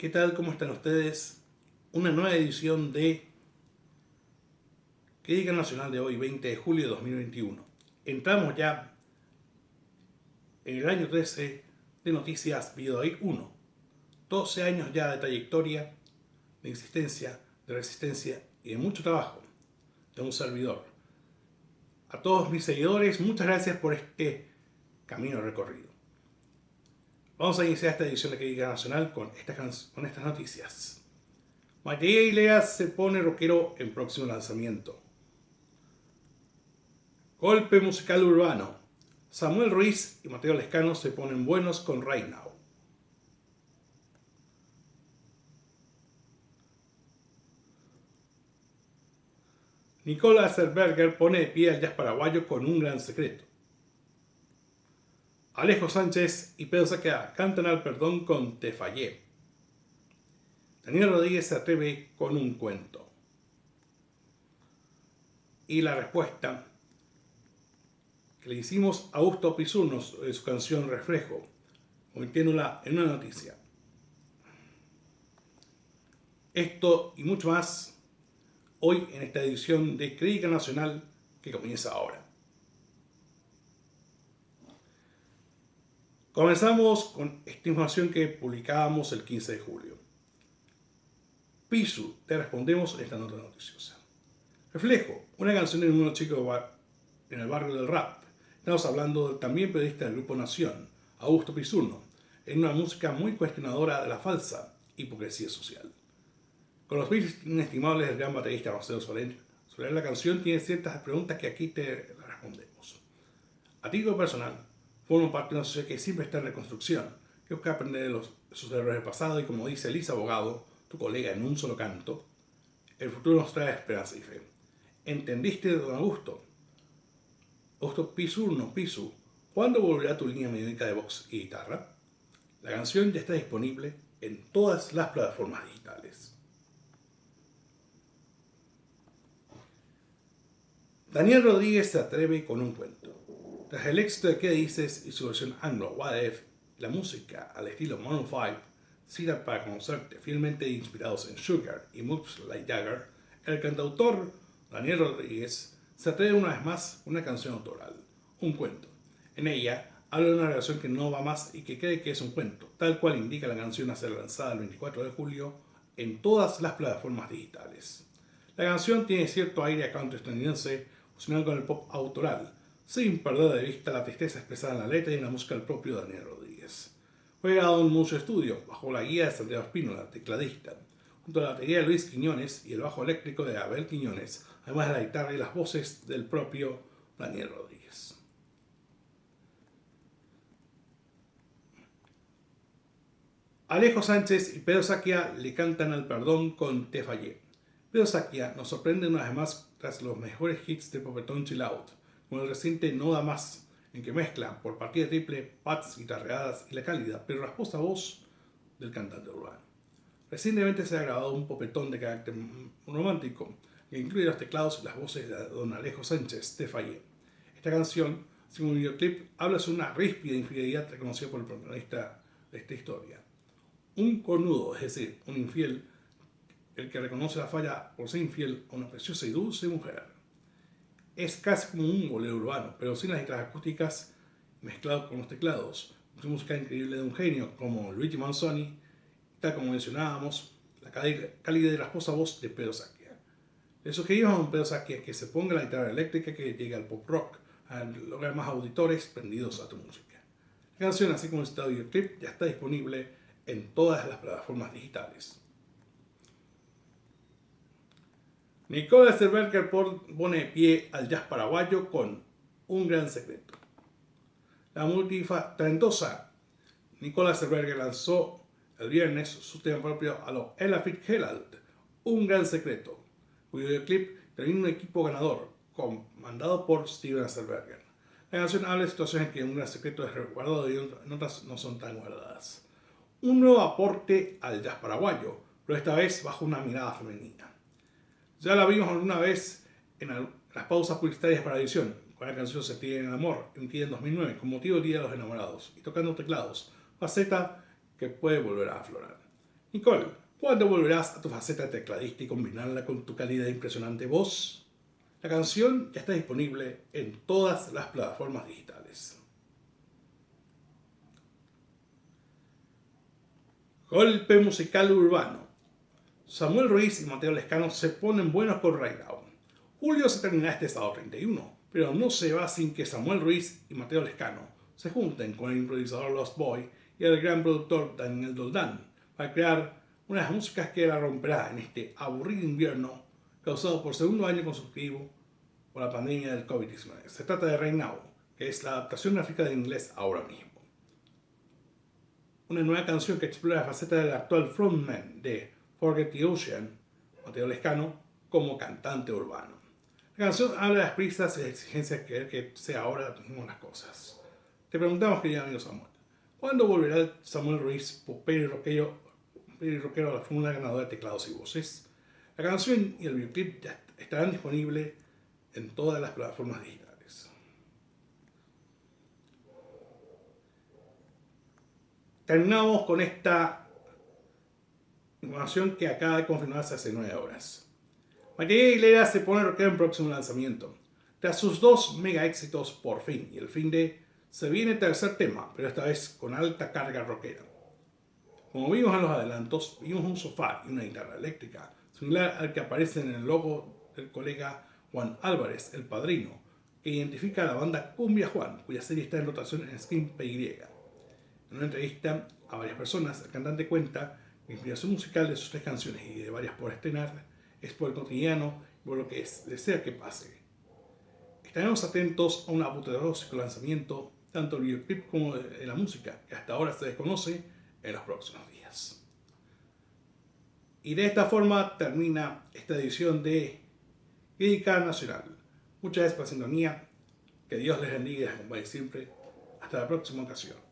¿Qué tal? ¿Cómo están ustedes? Una nueva edición de Crítica Nacional de hoy, 20 de julio de 2021. Entramos ya en el año 13 de Noticias Videoid 1. 12 años ya de trayectoria, de existencia, de resistencia y de mucho trabajo de un servidor. A todos mis seguidores, muchas gracias por este camino recorrido. Vamos a iniciar esta edición de Crítica Nacional con con estas noticias. Matías Iglesias se pone rockero en próximo lanzamiento. Golpe musical urbano. Samuel Ruiz y Mateo Lescano se ponen buenos con Right Now. Nicolás Zerberger pone de pie al jazz paraguayo con un gran secreto. Alejo Sánchez y Pedro Saquea cantan al perdón con Te fallé. Daniel Rodríguez se atreve con un cuento. Y la respuesta que le hicimos a Augusto Pisunos de su canción Reflejo, convirtiéndola en una noticia. Esto y mucho más hoy en esta edición de Crítica Nacional que comienza ahora. Comenzamos con esta información que publicábamos el 15 de julio. Pisu, te respondemos en esta nota noticiosa. Reflejo, una canción de un chico en el barrio del rap. Estamos hablando del también periodista del Grupo Nación, Augusto Pisurno, en una música muy cuestionadora de la falsa hipocresía social. Con los beats inestimables del gran baterista Marcelo Soler, sobre la canción tiene ciertas preguntas que aquí te respondemos. A título personal, formo parte de una sociedad que siempre está en reconstrucción, que busca aprender de, los, sus errores del pasado y como dice Elisa Abogado, tu colega en un solo canto, el futuro nos trae esperanza y fe. ¿Entendiste, don Augusto? Augusto Pisurno, Pisu, ¿cuándo volverá tu línea melódica de voz y guitarra? La canción ya está disponible en todas las plataformas digitales. Daniel Rodríguez se atreve con un cuento. Tras el éxito de ¿Qué dices? y su versión anglo, What If, la música al estilo Maroon 5, cita para conocerte fielmente inspirados en Sugar y Moves Like Jagger, el cantautor Daniel Rodríguez se atreve una vez más una canción autoral, un cuento. En ella habla de una relación que no va más y que cree que es un cuento, tal cual indica la canción a ser lanzada el 24 de julio en todas las plataformas digitales. La canción tiene cierto aire a canto estadounidense fusionado con el pop autoral, sin perder de vista la tristeza expresada en la letra y en la música del propio Daniel Rodríguez. Fue grabado en mucho estudio, bajo la guía de Santiago Espínola, tecladista, junto a la batería de Luis Quiñones y el bajo eléctrico de Abel Quiñones, además de la guitarra y las voces del propio Daniel Rodríguez. Alejo Sánchez y Pedro Saquia le cantan al perdón con Te Fallé. Pedro Saquia nos sorprende una vez más tras los mejores hits de Popetón Chill Out, con el reciente No Da Más, en que mezcla por partida triple pads guitarreadas y la cálida pero rasposa voz del cantante urbano. Recientemente se ha grabado un popetón de carácter romántico que incluye los teclados y las voces de don Alejo Sánchez de Fallé. Esta canción, según un videoclip, habla sobre una ríspida infidelidad reconocida por el protagonista de esta historia. Un cornudo, es decir, un infiel, el que reconoce la falla por ser infiel a una preciosa y dulce mujer es casi como un bolero urbano, pero sin las guitarras acústicas mezclado con los teclados. Una música increíble de un genio como Luigi Manzoni, tal como mencionábamos, la calidad de la esposa voz de Pedro Saquia. Le sugerimos a un Pedro Saquia que se ponga la guitarra eléctrica que llegue al pop rock, a lograr más auditores prendidos a tu música. La canción, así como el videoclip, ya está disponible en todas las plataformas digitales. Nicolás Cerberger pone pie al jazz paraguayo con un gran secreto. La multitalentosa Nicolás Cerberger lanzó el viernes su tema propio a lo Ella Fitzgerald, Un Gran Secreto, cuyo videoclip termina un equipo ganador, comandado por Steven Cerberger. La canción habla de situaciones en que un gran secreto es resguardado y en otras no son tan guardadas. Un nuevo aporte al jazz paraguayo, pero esta vez bajo una mirada femenina. Ya la vimos alguna vez en las pausas publicitarias para edición, con la canción Se en el amor, emitida en 2009, con motivo del Día de los Enamorados, y tocando teclados, faceta que puede volver a aflorar. Nicole, ¿cuándo volverás a tu faceta tecladista y combinarla con tu calidad impresionante voz? La canción ya está disponible en todas las plataformas digitales. Golpe musical urbano. Samuel Ruiz y Mateo Lescano se ponen buenos con Down. Julio se termina este sábado 31, pero no se va sin que Samuel Ruiz y Mateo Lescano se junten con el improvisador Lost Boy y el gran productor Daniel Doldán para crear unas músicas que la romperá en este aburrido invierno causado por segundo año consecutivo por la pandemia del COVID-19. Se trata de Right Now, que es la adaptación gráfica de inglés ahora mismo. Una nueva canción que explora la faceta del actual frontman de Forget the Ocean, Mateo Lescano, como cantante urbano. La canción habla de las prisas y las exigencias que que sea ahora mismo las cosas. Te preguntamos, querido amigo Samuel, ¿cuándo volverá Samuel Ruiz, popero y rockero, y rockero a la fórmula ganadora de teclados y voces? La canción y el videoclip ya estarán disponibles en todas las plataformas digitales. Terminamos con esta información que acaba de confirmarse hace 9 horas. María Aguilera se pone rockera en próximo lanzamiento. Tras sus dos mega éxitos por fin y el fin de, se viene tercer tema, pero esta vez con alta carga rockera. Como vimos en los adelantos, vimos un sofá y una guitarra eléctrica, similar al que aparece en el logo del colega Juan Álvarez, el padrino, que identifica a la banda Cumbia Juan, cuya serie está en rotación en Screen PY. En una entrevista a varias personas, el cantante cuenta la inspiración musical de sus tres canciones y de varias por estrenar es por el cotidiano y por lo que es, desea que pase. Estaremos atentos a un apoteósico lanzamiento, tanto el videoclip como de la música, que hasta ahora se desconoce, en los próximos días. Y de esta forma termina esta edición de Crítica Nacional. Muchas gracias por la sintonía. Que Dios les bendiga y les siempre. Hasta la próxima ocasión.